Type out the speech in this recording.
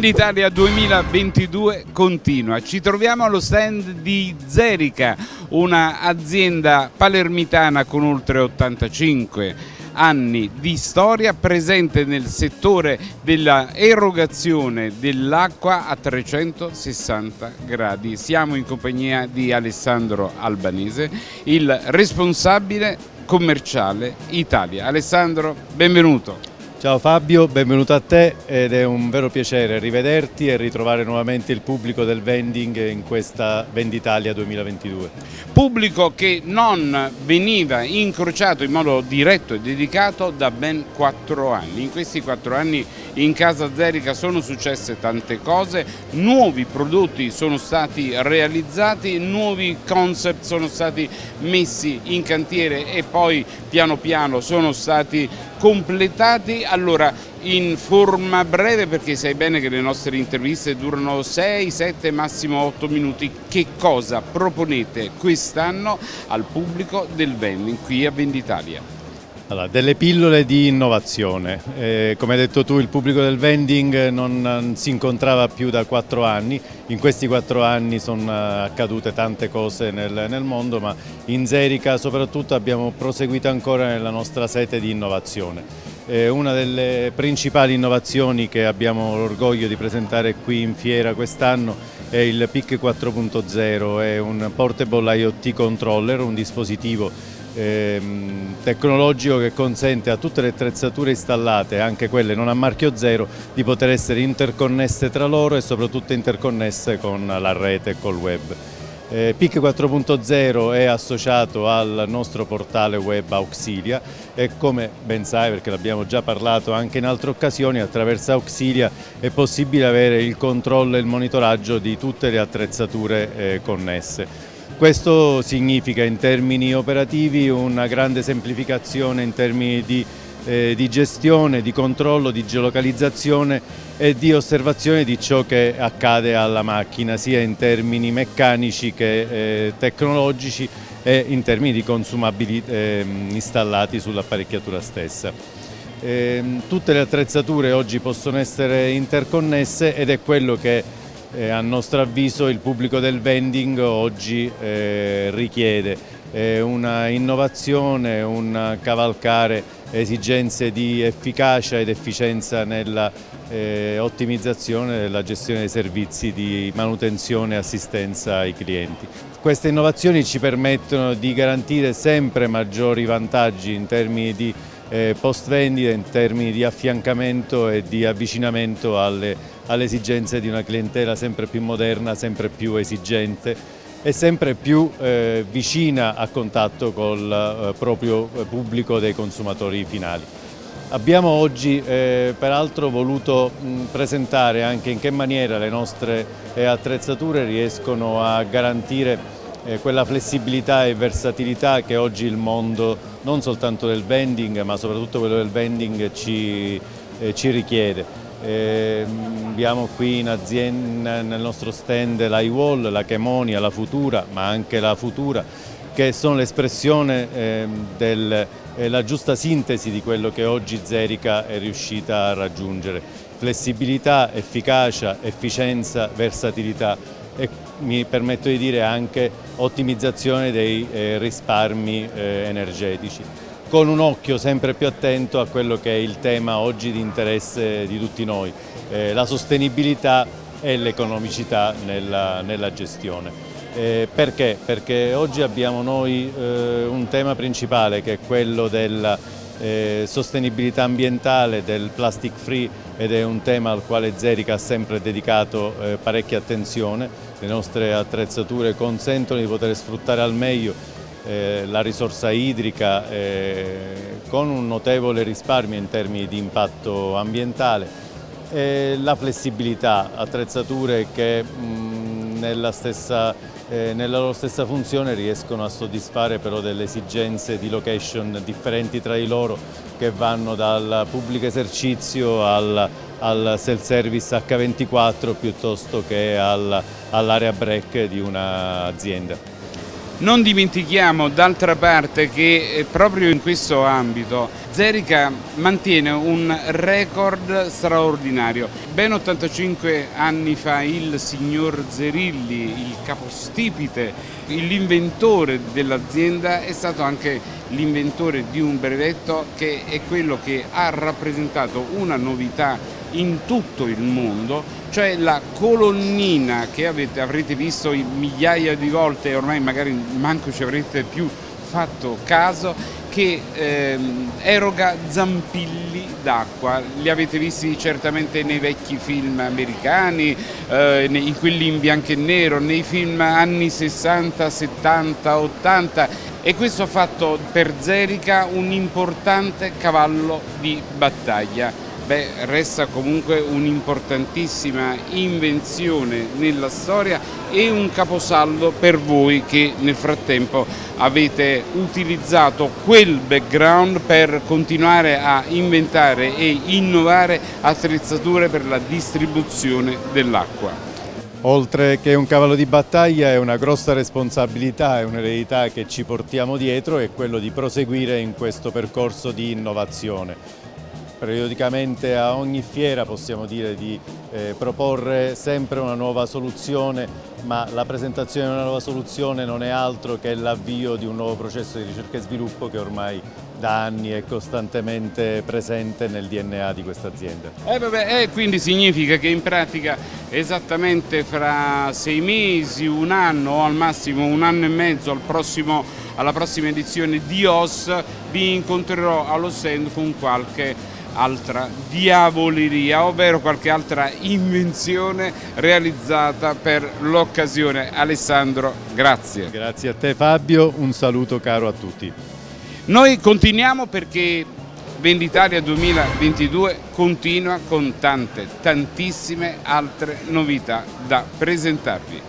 Venditalia 2022 continua. Ci troviamo allo stand di Zerica, un'azienda palermitana con oltre 85 anni di storia presente nel settore dell'erogazione dell'acqua a 360 gradi. Siamo in compagnia di Alessandro Albanese, il responsabile commerciale Italia. Alessandro, benvenuto. Ciao Fabio, benvenuto a te ed è un vero piacere rivederti e ritrovare nuovamente il pubblico del vending in questa Venditalia 2022. Pubblico che non veniva incrociato in modo diretto e dedicato da ben quattro anni. In questi quattro anni in Casa Zerica sono successe tante cose, nuovi prodotti sono stati realizzati, nuovi concept sono stati messi in cantiere e poi piano piano sono stati completati allora in forma breve perché sai bene che le nostre interviste durano 6, 7, massimo 8 minuti che cosa proponete quest'anno al pubblico del vending qui a Venditalia? Allora, delle pillole di innovazione, eh, come hai detto tu il pubblico del vending non, non si incontrava più da quattro anni, in questi quattro anni sono accadute tante cose nel, nel mondo ma in Zerica soprattutto abbiamo proseguito ancora nella nostra sete di innovazione. Eh, una delle principali innovazioni che abbiamo l'orgoglio di presentare qui in fiera quest'anno è il PIC 4.0, è un Portable IoT Controller, un dispositivo ehm, tecnologico che consente a tutte le attrezzature installate, anche quelle non a marchio zero, di poter essere interconnesse tra loro e soprattutto interconnesse con la rete e col web. Eh, PIC 4.0 è associato al nostro portale web Auxilia e come ben sai perché l'abbiamo già parlato anche in altre occasioni attraverso Auxilia è possibile avere il controllo e il monitoraggio di tutte le attrezzature eh, connesse. Questo significa in termini operativi una grande semplificazione in termini di, eh, di, gestione, di controllo, di geolocalizzazione e di osservazione di ciò che accade alla macchina sia in termini meccanici che eh, tecnologici e in termini di consumabili eh, installati sull'apparecchiatura stessa. Eh, tutte le attrezzature oggi possono essere interconnesse ed è quello che eh, a nostro avviso il pubblico del vending oggi eh, richiede eh, una innovazione, un cavalcare esigenze di efficacia ed efficienza nella eh, ottimizzazione della gestione dei servizi di manutenzione e assistenza ai clienti. Queste innovazioni ci permettono di garantire sempre maggiori vantaggi in termini di eh, post vendita, in termini di affiancamento e di avvicinamento alle alle esigenze di una clientela sempre più moderna, sempre più esigente e sempre più eh, vicina a contatto col eh, proprio pubblico dei consumatori finali. Abbiamo oggi eh, peraltro voluto mh, presentare anche in che maniera le nostre eh, attrezzature riescono a garantire quella flessibilità e versatilità che oggi il mondo non soltanto del vending ma soprattutto quello del vending ci, eh, ci richiede. Eh, abbiamo qui azienda, nel nostro stand l'iWall, la Chemonia, la Futura, ma anche la Futura, che sono l'espressione eh, della eh, giusta sintesi di quello che oggi Zerica è riuscita a raggiungere. Flessibilità, efficacia, efficienza, versatilità e mi permetto di dire anche ottimizzazione dei eh, risparmi eh, energetici con un occhio sempre più attento a quello che è il tema oggi di interesse di tutti noi, eh, la sostenibilità e l'economicità nella, nella, gestione. Eh, perché? Perché oggi abbiamo noi eh, un tema principale che è quello della eh, sostenibilità ambientale, del plastic free ed è un tema al quale Zerica ha sempre dedicato eh, parecchia attenzione. Le nostre attrezzature consentono di poter sfruttare al meglio eh, la risorsa idrica eh, con un notevole risparmio in termini di impatto ambientale, e la flessibilità, attrezzature che mh, nella, stessa, eh, nella loro stessa funzione riescono a soddisfare però delle esigenze di location differenti tra di loro che vanno dal pubblico esercizio al, al self-service H24 piuttosto che all'area break di un'azienda. Non dimentichiamo d'altra parte che eh, proprio in questo ambito Zerica mantiene un record straordinario. Ben 85 anni fa il signor Zerilli, il capostipite, l'inventore dell'azienda è stato anche l'inventore di un brevetto che è quello che ha rappresentato una novità in tutto il mondo, cioè la colonnina che avete, avrete visto migliaia di volte e ormai magari manco ci avrete più fatto caso, che ehm, eroga zampilli d'acqua, li avete visti certamente nei vecchi film americani, eh, in quelli in bianco e nero, nei film anni 60, 70, 80 e questo ha fatto per Zerica un importante cavallo di battaglia beh, resta comunque un'importantissima invenzione nella storia e un caposaldo per voi che nel frattempo avete utilizzato quel background per continuare a inventare e innovare attrezzature per la distribuzione dell'acqua. Oltre che un cavallo di battaglia è una grossa responsabilità, è un'eredità che ci portiamo dietro e quello di proseguire in questo percorso di innovazione periodicamente a ogni fiera possiamo dire di eh, proporre sempre una nuova soluzione, ma la presentazione di una nuova soluzione non è altro che l'avvio di un nuovo processo di ricerca e sviluppo che ormai da anni è costantemente presente nel DNA di questa azienda. Eh eh, quindi significa che in pratica esattamente fra sei mesi, un anno o al massimo un anno e mezzo al prossimo, alla prossima edizione di OS vi incontrerò allo stand con qualche altra diavoleria, ovvero qualche altra invenzione realizzata per l'occasione. Alessandro, grazie. Grazie a te Fabio, un saluto caro a tutti. Noi continuiamo perché Venditalia 2022 continua con tante, tantissime altre novità da presentarvi.